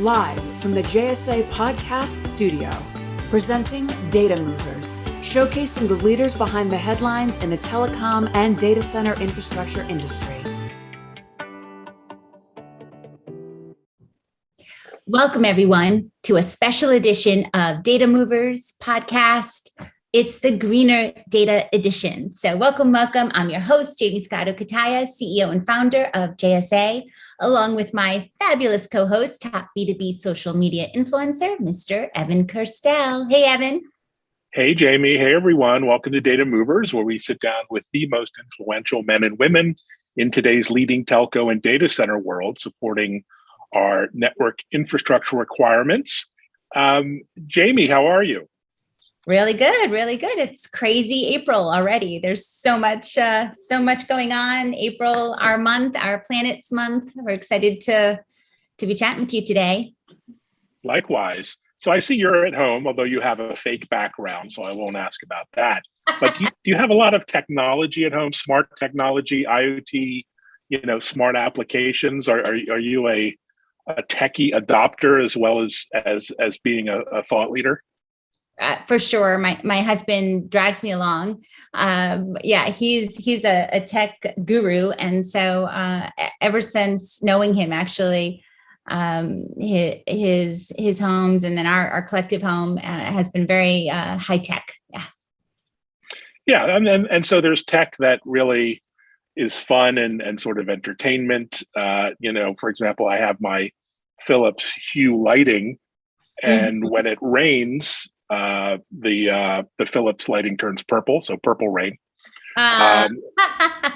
live from the JSA Podcast Studio, presenting Data Movers, showcasing the leaders behind the headlines in the telecom and data center infrastructure industry. Welcome, everyone, to a special edition of Data Movers podcast. It's the Greener Data Edition. So welcome, welcome. I'm your host, Jamie Scotto Cutaia, CEO and founder of JSA, along with my fabulous co-host, top B2B social media influencer, Mr. Evan Kirstel. Hey, Evan. Hey, Jamie. Hey, everyone. Welcome to Data Movers, where we sit down with the most influential men and women in today's leading telco and data center world, supporting our network infrastructure requirements. Um, Jamie, how are you? Really good, really good. It's crazy April already. There's so much, uh, so much going on. April, our month, our planets month. We're excited to to be chatting with you today. Likewise. So I see you're at home, although you have a fake background, so I won't ask about that. But do you, do you have a lot of technology at home, smart technology, IoT, you know, smart applications? Are, are, are you a, a techie adopter as well as as as being a, a thought leader? Uh, for sure. My my husband drags me along. Um, yeah, he's he's a, a, tech guru, and so uh, ever since knowing him, actually, um, his his homes and then our our collective home uh, has been very uh, high tech. Yeah. Yeah, and, and and so there's tech that really is fun and and sort of entertainment. Uh, you know, for example, I have my Philips Hue lighting, and mm -hmm. when it rains, uh, the uh, the Philips lighting turns purple, so purple rain. Uh. Um,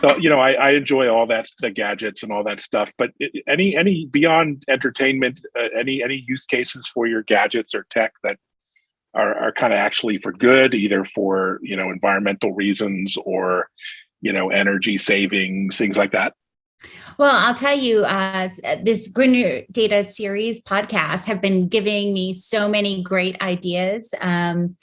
so you know, I, I, enjoy all that the gadgets and all that stuff. But any any beyond entertainment, uh, any any use cases for your gadgets or tech that are are kind of actually for good, either for you know environmental reasons or you know energy savings, things like that. Well, I'll tell you, uh, this Greener Data series podcast have been giving me so many great ideas. Um,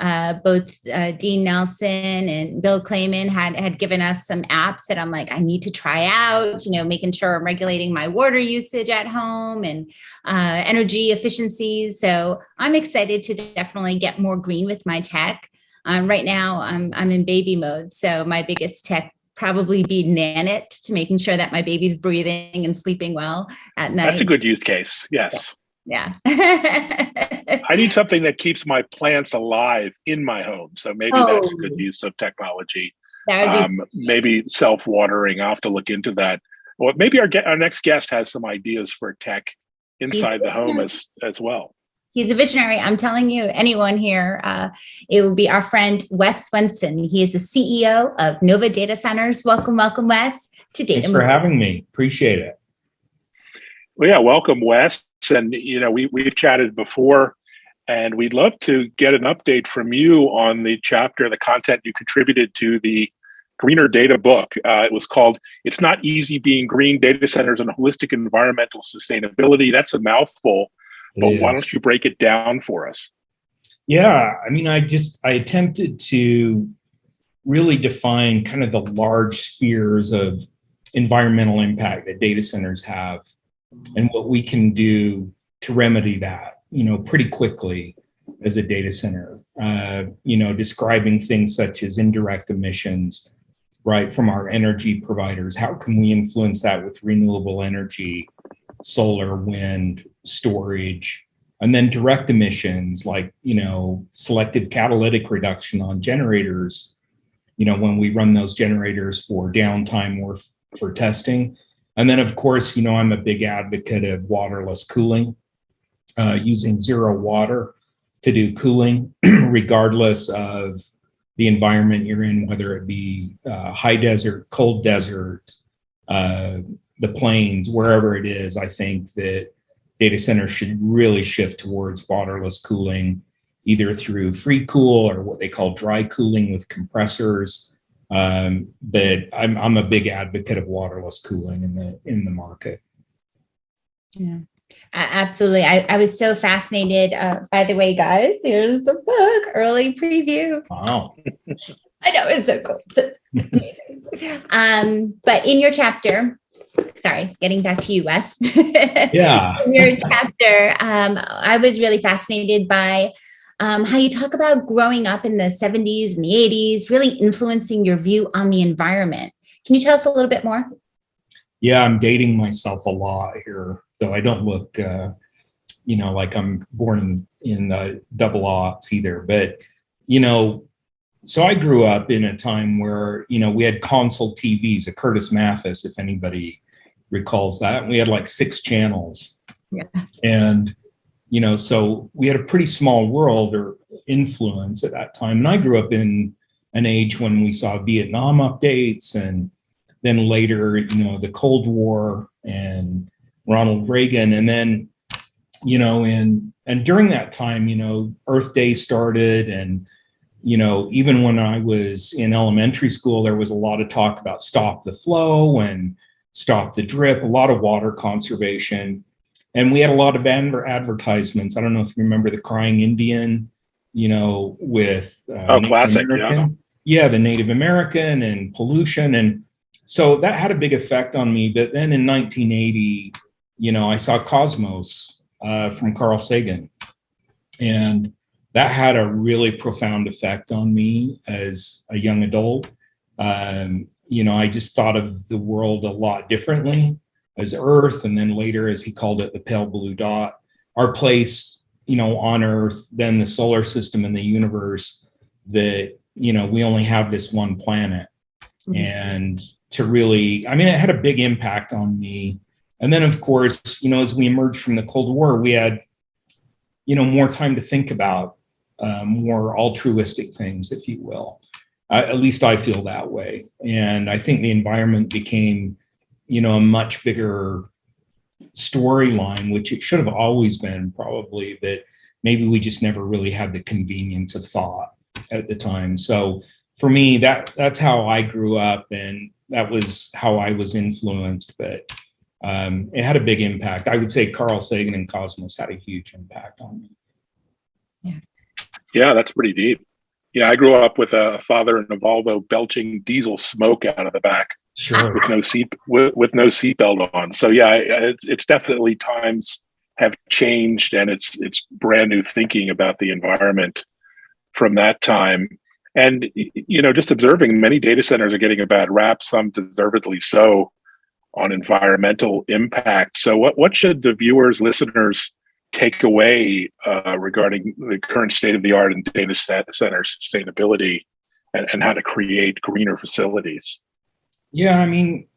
uh, both uh, Dean Nelson and Bill Kleyman had had given us some apps that I'm like, I need to try out, you know, making sure I'm regulating my water usage at home and uh, energy efficiencies. So I'm excited to definitely get more green with my tech. Um, right now, I'm, I'm in baby mode. So my biggest tech probably be Nanit to making sure that my baby's breathing and sleeping well at night. That's a good use case. Yes. Yeah. I need something that keeps my plants alive in my home. So maybe oh. that's a good use of technology. Um, maybe self-watering. I'll have to look into that. Well, maybe our, our next guest has some ideas for tech inside the home as, as well he's a visionary. I'm telling you, anyone here, uh, it will be our friend Wes Swenson. He is the CEO of Novva Data Centers. Welcome, welcome, Wes, to Data. Thanks for having me. Appreciate it. Well, yeah, welcome, Wes. And you know, we we've chatted before, and we'd love to get an update from you on the chapter, the content you contributed to the Greener Data book. Uh, it was called "It's Not Easy Being Green: Data Centers and Holistic Environmental Sustainability." That's a mouthful but why don't you break it down for us? Yeah, I mean, I just, I attempted to really define kind of the large spheres of environmental impact that data centers have and what we can do to remedy that, you know, pretty quickly as a data center, uh, you know, describing things such as indirect emissions, right, from our energy providers. How can we influence that with renewable energy, solar, wind, storage, and then direct emissions like, you know, selective catalytic reduction on generators, you know, when we run those generators for downtime or for testing. And then of course, you know, I'm a big advocate of waterless cooling, uh, using zero water to do cooling, regardless of the environment you're in, whether it be uh, high desert, cold desert, uh, the plains, wherever it is, I think that data centers should really shift towards waterless cooling, either through free cool or what they call dry cooling with compressors. Um, but I'm, I'm a big advocate of waterless cooling in the in the market. Yeah, absolutely. I, I was so fascinated. Uh, by the way, guys, here's the book, early preview. Wow. I know, it's so cool. It's amazing. um, but in your chapter, sorry, getting back to you, Wes. Yeah. your chapter, um, I was really fascinated by um, how you talk about growing up in the 70s and the 80s, really influencing your view on the environment. Can you tell us a little bit more? Yeah, I'm dating myself a lot here, though I don't look, uh, you know, like I'm born in, in the double aughts either. But, you know, so I grew up in a time where, you know, we had console TVs, a Curtis Mathes, if anybody recalls that. We had like six channels. Yeah. And, you know, so we had a pretty small world or influence at that time. And I grew up in an age when we saw Vietnam updates and then later, you know, the Cold War and Ronald Reagan. And then, you know, and and during that time, you know, Earth Day started and you know, even when I was in elementary school, there was a lot of talk about stop the flow and stop the drip, a lot of water conservation. And we had a lot of advertisements. I don't know if you remember the crying Indian, you know, with uh, oh, classic, yeah. yeah, the Native American and pollution. And so that had a big effect on me. But then in 1980, you know, I saw Cosmos uh, from Carl Sagan. And that had a really profound effect on me as a young adult. Um, you know, I just thought of the world a lot differently as Earth, and then later, as he called it, the pale blue dot. Our place, you know, on Earth, then the solar system and the universe. That you know, we only have this one planet, mm-hmm. and to really, I mean, it had a big impact on me. And then, of course, you know, as we emerged from the Cold War, we had, you know, more time to think about uh, more altruistic things, if you will. Uh, at least I feel that way. And I think the environment became, you know, a much bigger storyline, which it should have always been probably, that maybe we just never really had the convenience of thought at the time. So for me, that that's how I grew up and that was how I was influenced, but um, it had a big impact. I would say Carl Sagan and Cosmos had a huge impact on me. Yeah. Yeah, that's pretty deep. Yeah, I grew up with a father in a Volvo belching diesel smoke out of the back sure. with no seat with, with no seatbelt on. So yeah, it's it's definitely times have changed, and it's it's brand new thinking about the environment from that time. And you know, just observing many data centers are getting a bad rap, some deservedly so, on environmental impact. So, what what should the viewers, listeners take away uh, regarding the current state of the art in data center sustainability and, and how to create greener facilities? Yeah, I mean,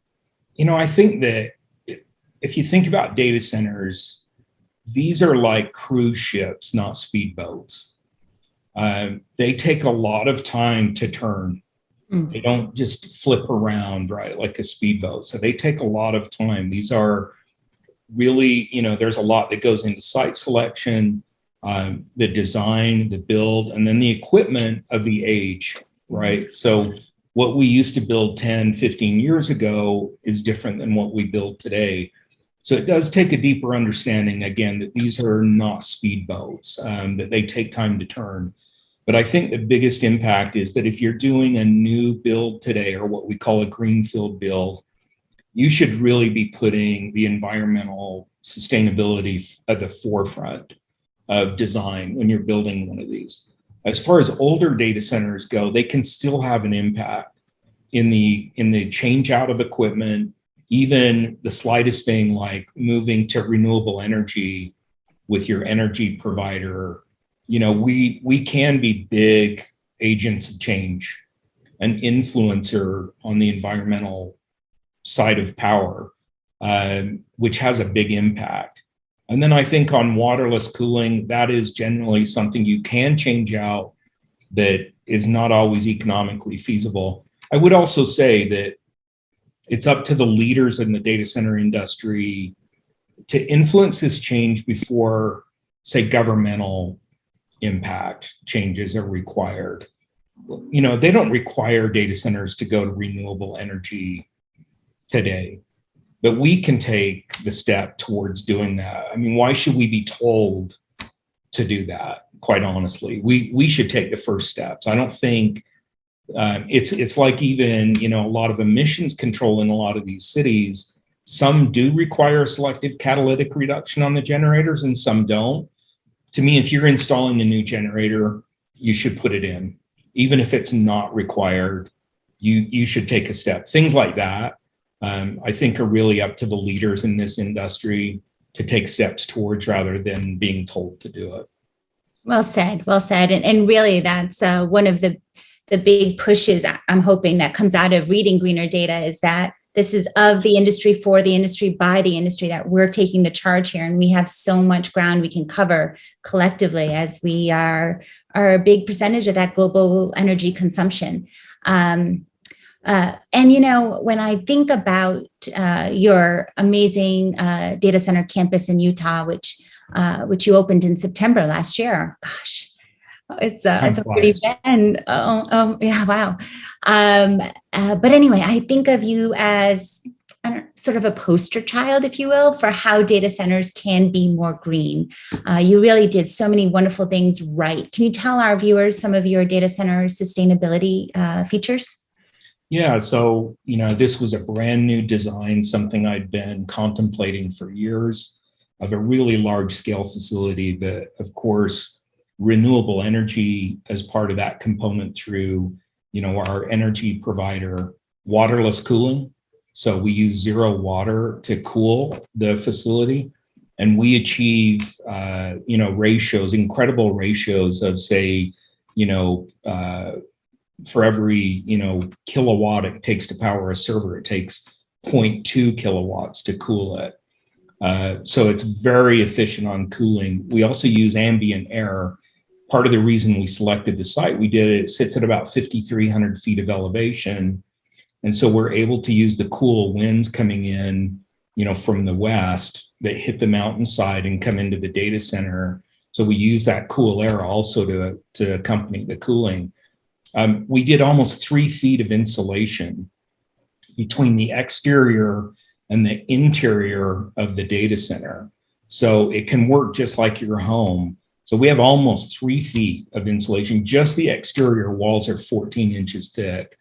you know, I think that if you think about data centers, these are like cruise ships, not speedboats. Um, they take a lot of time to turn. Mm. They don't just flip around, right, like a speedboat. So they take a lot of time. These are really, you know, there's a lot that goes into site selection, um, the design, the build, and then the equipment of the age, right? So what we used to build 10, 15 years ago is different than what we build today. So it does take a deeper understanding, again, that these are not speedboats, um, that they take time to turn. But I think the biggest impact is that if you're doing a new build today, or what we call a greenfield build, you should really be putting the environmental sustainability at the forefront of design when you're building one of these. As far as older data centers go, they can still have an impact in the in the change out of equipment, even the slightest thing like moving to renewable energy with your energy provider. You know, we we can be big agents of change, an influencer on the environmental side of power, um, which has a big impact. And then I think on waterless cooling, that is generally something you can change out that is not always economically feasible. I would also say that it's up to the leaders in the data center industry to influence this change before, say, governmental impact changes are required. You know, they don't require data centers to go to renewable energy today. But we can take the step towards doing that. I mean, why should we be told to do that? Quite honestly, we we should take the first steps. I don't think um, it's it's like even you know a lot of emissions control in a lot of these cities. some do require selective catalytic reduction on the generators and some don't. To me, if you're installing a new generator, you should put it in. Even if it's not required, you, you should take a step. Things like that, um, I think are really up to the leaders in this industry to take steps towards rather than being told to do it. Well said, well said. And, and really that's uh, one of the, the big pushes I'm hoping that comes out of reading greener data is that this is of the industry for the industry by the industry that we're taking the charge here and we have so much ground we can cover collectively as we are are a big percentage of that global energy consumption um, uh, and you know when i think about uh, your amazing uh, data center campus in utah which uh, which you opened in september last year gosh it's a, it's a pretty bend. Oh, oh, yeah, wow. Um, uh, but anyway, I think of you as sort of a poster child, if you will, for how data centers can be more green. Uh, you really did so many wonderful things right. Can you tell our viewers some of your data center sustainability uh, features? Yeah, so, you know, this was a brand new design, something I'd been contemplating for years of a really large scale facility that, of course, renewable energy as part of that component through, you know, our energy provider, waterless cooling. So we use zero water to cool the facility and we achieve, uh, you know, ratios, incredible ratios of say, you know, uh, for every, you know, kilowatt it takes to power a server, it takes 0.2 kilowatts to cool it. Uh, so it's very efficient on cooling. We also use ambient air part of the reason we selected the site we did it sits at about 5,300 feet of elevation. And so we're able to use the cool winds coming in, you know, from the west that hit the mountainside and come into the data center. So we use that cool air also to, to accompany the cooling. Um, we did almost three feet of insulation between the exterior and the interior of the data center. So it can work just like your home so we have almost three feet of insulation. Just the exterior walls are 14 inches thick.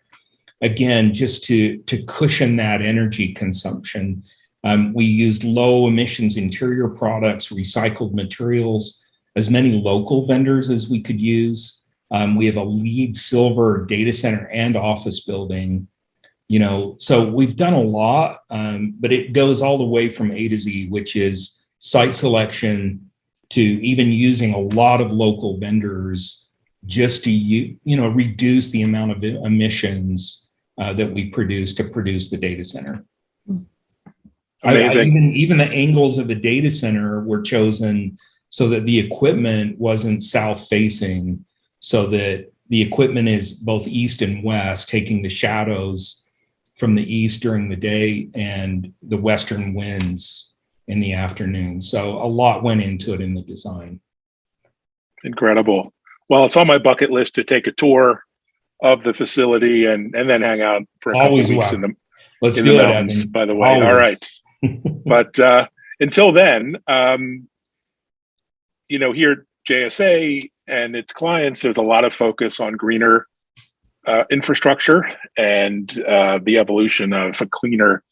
Again, just to, to cushion that energy consumption, um, we used low emissions interior products, recycled materials, as many local vendors as we could use. Um, we have a LEED silver data center and office building. You know, so we've done a lot, um, but it goes all the way from A to Z, which is site selection, to even using a lot of local vendors just to you you know reduce the amount of emissions uh, that we produce to produce the data center. I, I even even the angles of the data center were chosen so that the equipment wasn't south facing, so that the equipment is both east and west, taking the shadows from the east during the day and the western winds in the afternoon. So a lot went into it in the design. Incredible. Well, it's on my bucket list to take a tour of the facility and and then hang out for a Always couple weeks in the Let's in do the it, mountains. Evan. By the way, Always. all right. but uh, until then, um, you know, here at JSA and its clients, there's a lot of focus on greener uh, infrastructure and uh, the evolution of a cleaner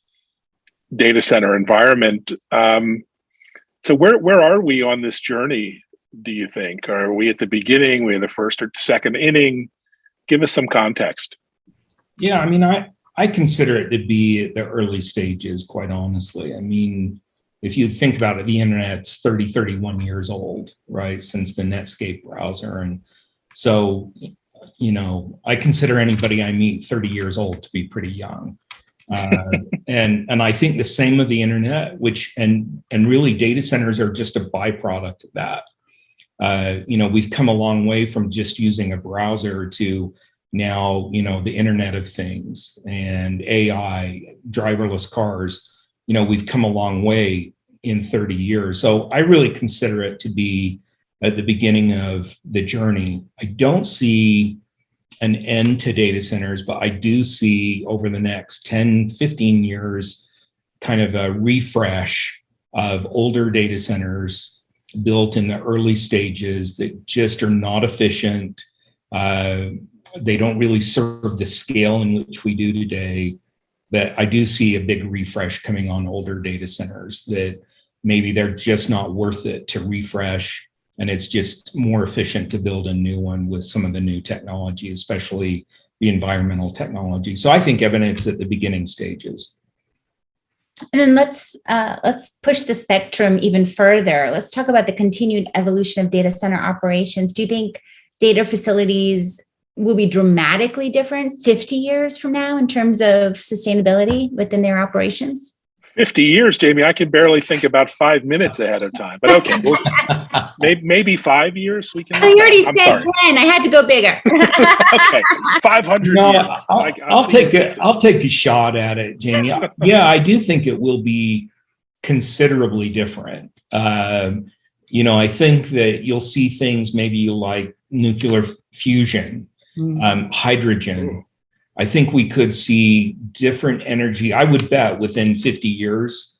data center environment. Um, so where where are we on this journey? Do you think? Are we at the beginning? We in the first or second inning? Give us some context. Yeah, I mean, I I consider it to be the early stages. Quite honestly, I mean, if you think about it, the internet's 30, 31 years old, right? Since the Netscape browser, and so you know, I consider anybody I meet 30 years old to be pretty young. Uh, and and I think the same of the internet, which and and really data centers are just a byproduct of that. Uh, you know, we've come a long way from just using a browser to now, you know, the Internet of Things and AI, driverless cars. You know, we've come a long way in 30 years. So I really consider it to be at the beginning of the journey. I don't see an end to data centers, but I do see over the next 10, 15 years, kind of a refresh of older data centers built in the early stages that just are not efficient. Uh, they don't really serve the scale in which we do today. But I do see a big refresh coming on older data centers that maybe they're just not worth it to refresh. And it's just more efficient to build a new one with some of the new technology, especially the environmental technology. So I think evidence at the beginning stages. And then let's uh, let's push the spectrum even further. Let's talk about the continued evolution of data center operations. Do you think data facilities will be dramatically different 50 years from now in terms of sustainability within their operations? 50 years, Jamie, I can barely think about five minutes ahead of time. But okay, well, maybe, maybe five years we can. I already I'm said sorry. 10. I had to go bigger. okay, 500 No, years. I'll, I- I'll see take what- a, I'll take a shot at it, Jamie. Yeah, I do think it will be considerably different. Um, you know, I think that you'll see things maybe like nuclear fusion, um, hydrogen. I think we could see different energy. I would bet within 50 years,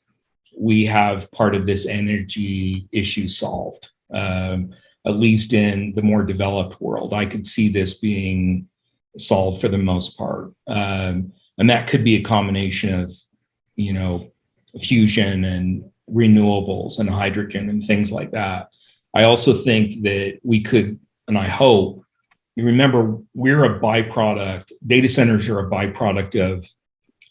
we have part of this energy issue solved. Um, at least in the more developed world, I could see this being solved for the most part. Um, and that could be a combination of, you know, fusion and renewables and hydrogen and things like that. I also think that we could, and I hope, you remember we're a byproduct, data centers are a byproduct of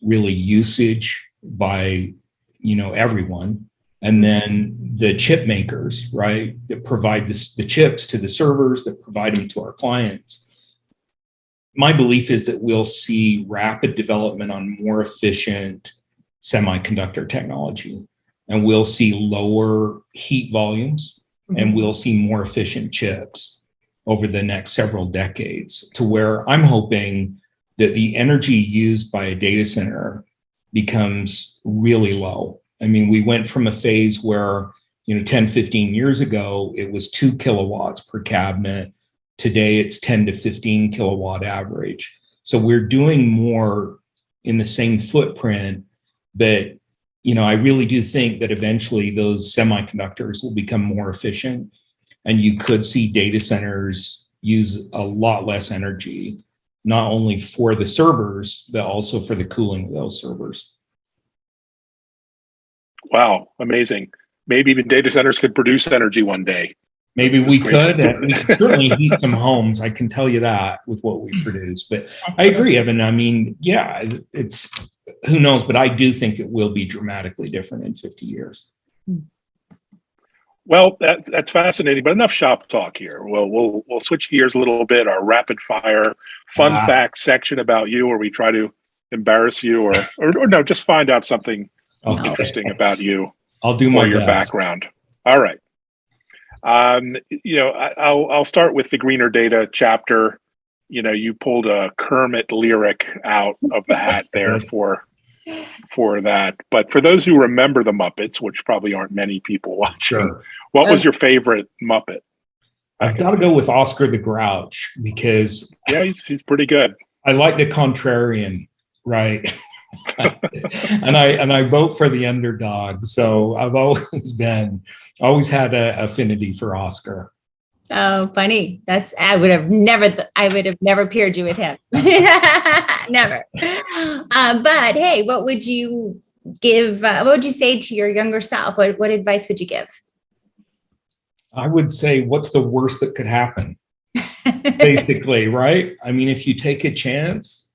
really usage by, you know, everyone. And then the chip makers, right, that provide this, the chips to the servers, that provide them to our clients. My belief is that we'll see rapid development on more efficient semiconductor technology. And we'll see lower heat volumes and mm-hmm. we'll see more efficient chips over the next several decades to where I'm hoping that the energy used by a data center becomes really low. I mean, we went from a phase where, you know, 10, 15 years ago, it was two kilowatts per cabinet. Today, it's 10 to 15 kilowatt average. So we're doing more in the same footprint, but, you know, I really do think that eventually those semiconductors will become more efficient and you could see data centers use a lot less energy, not only for the servers, but also for the cooling of those servers. Wow, amazing. Maybe even data centers could produce energy one day. Maybe we That's great. could, and we could certainly heat some homes. I can tell you that with what we produce. But I agree, Evan. I mean, yeah, it's who knows, but I do think it will be dramatically different in 50 years. Hmm. Well, that, that's fascinating, but enough shop talk here. Well, we'll we'll switch gears a little bit. Our rapid fire fun Ah. facts section about you, where we try to embarrass you, or or, or no, just find out something Okay. interesting about you I'll do more your best. background. All right. Um, you know, I, I'll I'll start with the greener data chapter. You know, you pulled a Kermit lyric out of the hat there for for that. But for those who remember the Muppets, which probably aren't many people watching, Sure. what was uh, your favorite Muppet? I've got to go with Oscar the Grouch because Yeah, he's he's pretty good. I like the contrarian, right? and I and I vote for the underdog. So I've always been always had an affinity for Oscar. Oh, funny. That's I would have never I would have never paired you with him. never. Uh, but hey, what would you give? Uh, what would you say to your younger self? What what advice would you give? I would say, what's the worst that could happen? Basically, right? I mean, if you take a chance,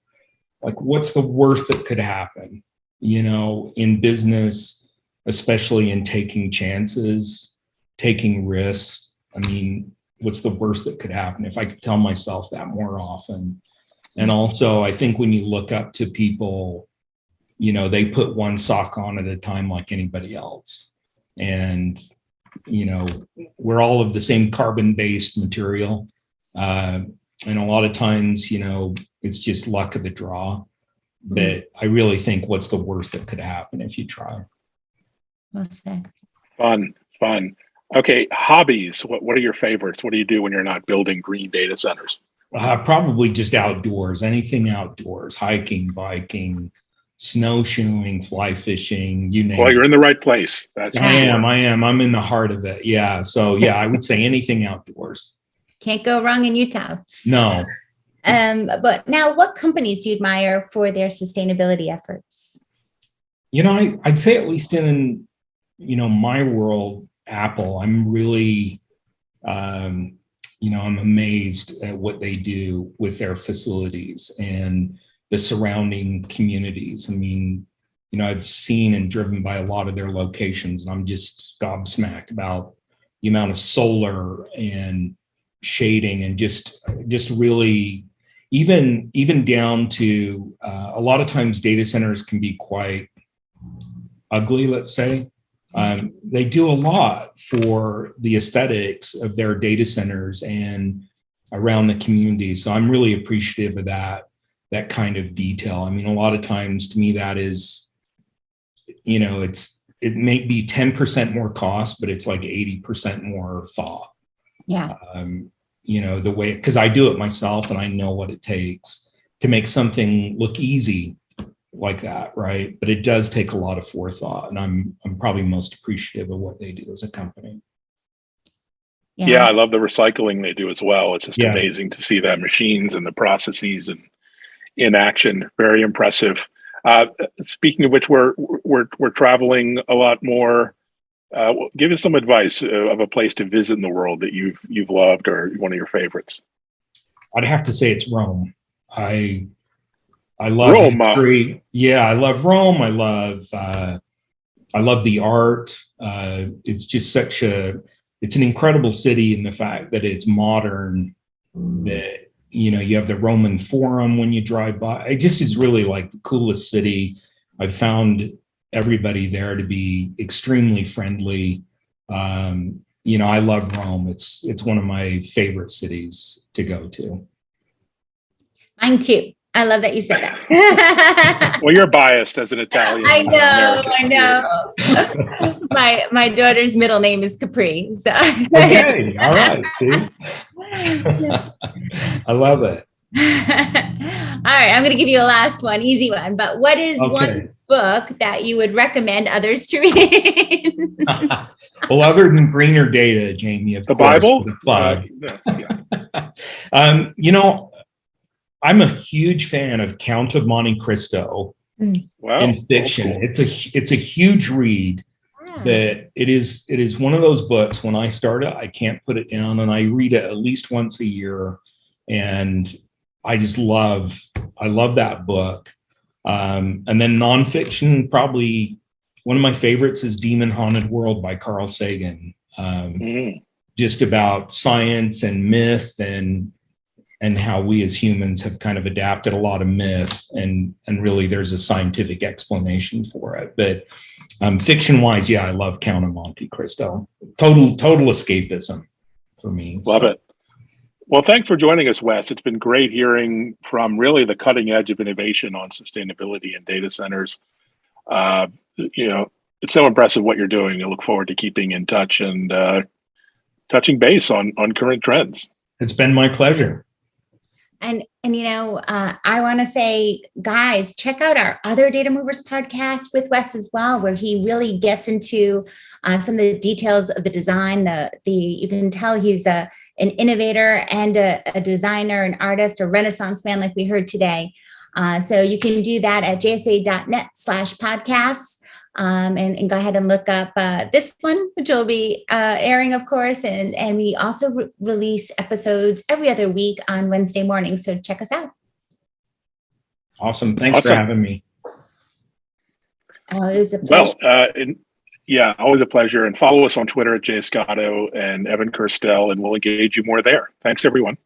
like what's the worst that could happen? You know, in business, especially in taking chances, taking risks. I mean, what's the worst that could happen? If I could tell myself that more often. And also, I think when you look up to people, you know, they put one sock on at a time like anybody else. And, you know, we're all of the same carbon based material. Uh, and a lot of times, you know, it's just luck of the draw. But I really think what's the worst that could happen if you try? Well said. Fun, fun. Okay, hobbies. What what are your favorites? What do you do when you're not building green data centers? Uh, probably just outdoors, anything outdoors, hiking, biking, snowshoeing, fly fishing, you name Well, it. you're in the right place. That's I sure. am, I am. I'm in the heart of it. Yeah. So yeah, I would say anything outdoors. Can't go wrong in Utah. No, Um, but now what companies do you admire for their sustainability efforts? You know, I, I'd say at least in, you know, my world, Apple, I'm really, um, you know, I'm amazed at what they do with their facilities and the surrounding communities. I mean, you know, I've seen and driven by a lot of their locations and I'm just gobsmacked about the amount of solar and shading and just, just really even, even down to uh, a lot of times data centers can be quite ugly, let's say. Um, they do a lot for the aesthetics of their data centers and around the community. So I'm really appreciative of that, that kind of detail. I mean, a lot of times to me, that is, you know, it's, it may be 10% more cost, but it's like 80% more thought. Yeah. Um, you know, the way, cause I do it myself and I know what it takes to make something look easy like that, right? But it does take a lot of forethought, and I'm I'm probably most appreciative of what they do as a company. Yeah, yeah I love the recycling they do as well. It's just Yeah. amazing to see that machines and the processes and in action. Very impressive. Uh, speaking of which, we're we're we're traveling a lot more. Uh, give us some advice uh, of a place to visit in the world that you've you've loved or one of your favorites. I'd have to say it's Rome. I I love Rome, uh, history. Yeah, I love Rome. I love uh, I love the art. Uh, it's just such a it's an incredible city in the fact that it's modern. That you know you have the Roman Forum when you drive by. It just is really like the coolest city. I've found everybody there to be extremely friendly. Um, you know, I love Rome. It's it's one of my favorite cities to go to. Mine too. I love that you said that. Well, you're biased as an Italian. I know, American. I know. my my daughter's middle name is Capri. So Okay, all right. See, I love it. All right, I'm going to give you a last one, easy one. But what is Okay. one book that you would recommend others to read? well, other than greener data, Jamie, of The course, Bible? the plug. Uh, yeah. um, you know, I'm a huge fan of Count of Monte Cristo Wow. in fiction. old school. It's a it's a huge read. that it is it is one of those books when I start it, I can't put it down and I read it at least once a year. And I just love I love that book. Um, and then nonfiction, probably one of my favorites is Demon Haunted World by Carl Sagan. Um, Mm. just about science and myth and and how we as humans have kind of adapted a lot of myth and and really there's a scientific explanation for it but um fiction wise yeah i love count of monte cristo total total escapism for me Love So, it. Well, thanks for joining us, Wes. It's been great hearing from really the cutting edge of innovation on sustainability and data centers. Uh, you know, it's so impressive what you're doing. I look forward to keeping in touch and uh, touching base on on current trends. it's been my pleasure And and you know, uh, I want to say, guys, check out our other Data Movers podcast with Wes as well, where he really gets into uh, some of the details of the design. The the you can tell he's a an innovator and a, a designer, an artist, a Renaissance man, like we heard today. Uh, so you can do that at jsa.net slash podcasts. Um, and, and go ahead and look up uh, this one, which will be uh, airing, of course. And, and we also re- release episodes every other week on Wednesday morning. So check us out. awesome thanks for having me Uh, it was a pleasure. Well, uh, and yeah, always a pleasure. And follow us on Twitter at Jay Scotto and Evan Kirstel, and we'll engage you more there. Thanks, everyone.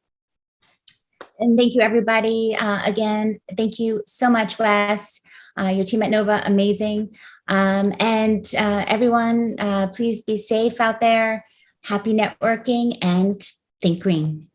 and thank you, everybody. Uh, again, thank you so much, Wes. Uh, your team at Novva, amazing. Um, and uh, everyone, uh, please be safe out there. Happy networking and think green.